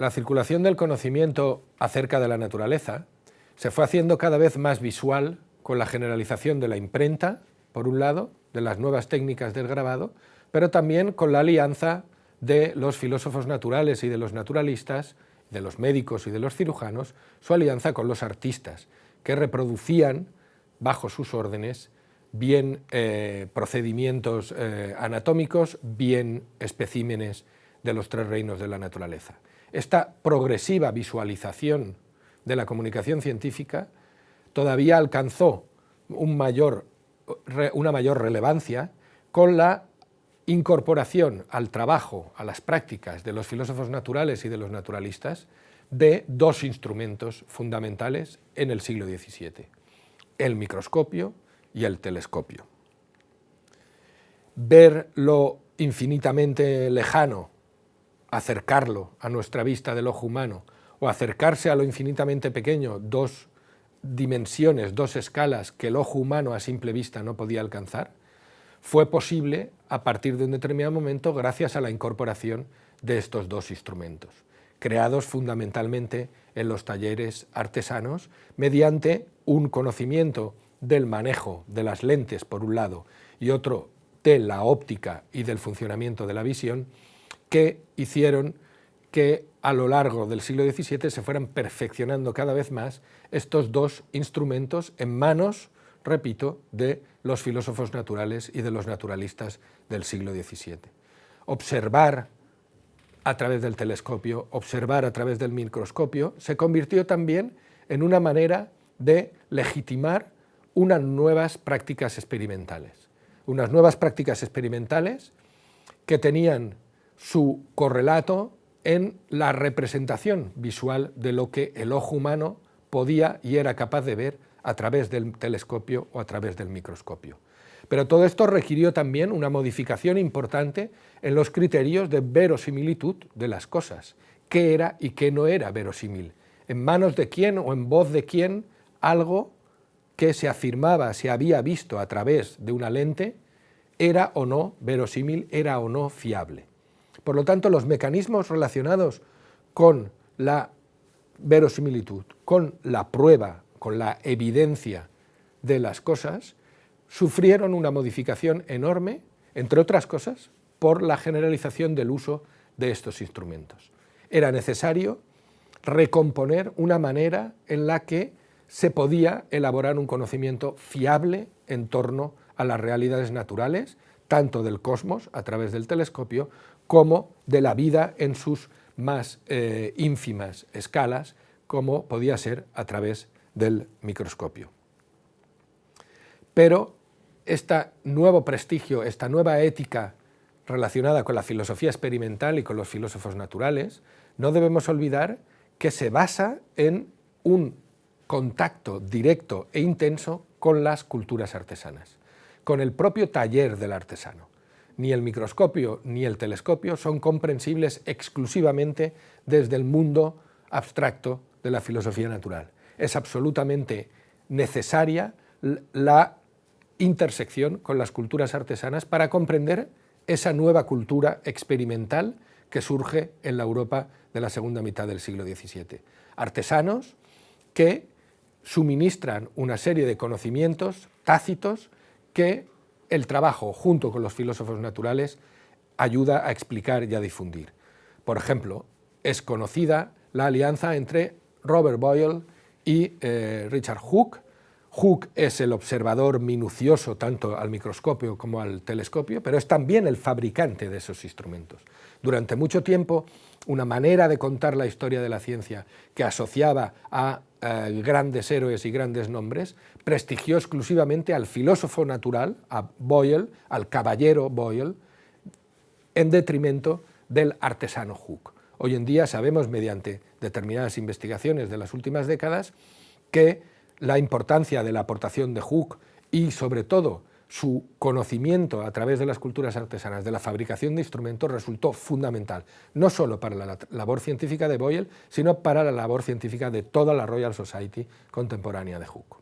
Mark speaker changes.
Speaker 1: la circulación del conocimiento acerca de la naturaleza se fue haciendo cada vez más visual con la generalización de la imprenta, por un lado, de las nuevas técnicas del grabado, pero también con la alianza de los filósofos naturales y de los naturalistas, de los médicos y de los cirujanos, su alianza con los artistas, que reproducían bajo sus órdenes bien eh, procedimientos eh, anatómicos, bien especímenes de los tres reinos de la naturaleza. Esta progresiva visualización de la comunicación científica todavía alcanzó una mayor relevancia con la incorporación al trabajo, a las prácticas de los filósofos naturales y de los naturalistas de dos instrumentos fundamentales en el siglo XVII, el microscopio y el telescopio. Ver lo infinitamente lejano, acercarlo a nuestra vista del ojo humano, o acercarse a lo infinitamente pequeño, dos dimensiones, dos escalas que el ojo humano a simple vista no podía alcanzar, fue posible a partir de un determinado momento gracias a la incorporación de estos dos instrumentos, creados fundamentalmente en los talleres artesanos mediante un conocimiento del manejo de las lentes por un lado y otro de la óptica y del funcionamiento de la visión que hicieron que a lo largo del siglo XVII se fueran perfeccionando cada vez más estos dos instrumentos en manos, repito, de los filósofos naturales y de los naturalistas del siglo XVII. Observar a través del telescopio, observar a través del microscopio, se convirtió también en una manera de legitimar unas nuevas prácticas experimentales. Unas nuevas prácticas experimentales que tenían su correlato en la representación visual de lo que el ojo humano podía y era capaz de ver a través del telescopio o a través del microscopio. Pero todo esto requirió también una modificación importante en los criterios de verosimilitud de las cosas, qué era y qué no era verosímil, en manos de quién o en voz de quién algo que se afirmaba, se había visto a través de una lente, era o no verosímil, era o no fiable. Por lo tanto, los mecanismos relacionados con la verosimilitud, con la prueba, con la evidencia de las cosas, sufrieron una modificación enorme, entre otras cosas, por la generalización del uso de estos instrumentos. Era necesario recomponer una manera en la que se podía elaborar un conocimiento fiable en torno a las realidades naturales, tanto del cosmos a través del telescopio, como de la vida en sus más eh, ínfimas escalas, como podía ser a través del microscopio. Pero este nuevo prestigio, esta nueva ética relacionada con la filosofía experimental y con los filósofos naturales, no debemos olvidar que se basa en un contacto directo e intenso con las culturas artesanas, con el propio taller del artesano ni el microscopio ni el telescopio son comprensibles exclusivamente desde el mundo abstracto de la filosofía natural. Es absolutamente necesaria la intersección con las culturas artesanas para comprender esa nueva cultura experimental que surge en la Europa de la segunda mitad del siglo XVII. Artesanos que suministran una serie de conocimientos tácitos que el trabajo junto con los filósofos naturales ayuda a explicar y a difundir. Por ejemplo, es conocida la alianza entre Robert Boyle y eh, Richard Hooke. Hooke es el observador minucioso tanto al microscopio como al telescopio, pero es también el fabricante de esos instrumentos. Durante mucho tiempo, una manera de contar la historia de la ciencia que asociaba a eh, grandes héroes y grandes nombres, prestigió exclusivamente al filósofo natural, a Boyle, al caballero Boyle, en detrimento del artesano Hooke. Hoy en día sabemos, mediante determinadas investigaciones de las últimas décadas, que la importancia de la aportación de Hooke y, sobre todo, su conocimiento a través de las culturas artesanas de la fabricación de instrumentos resultó fundamental, no solo para la labor científica de Boyle, sino para la labor científica de toda la Royal Society contemporánea de Hooke.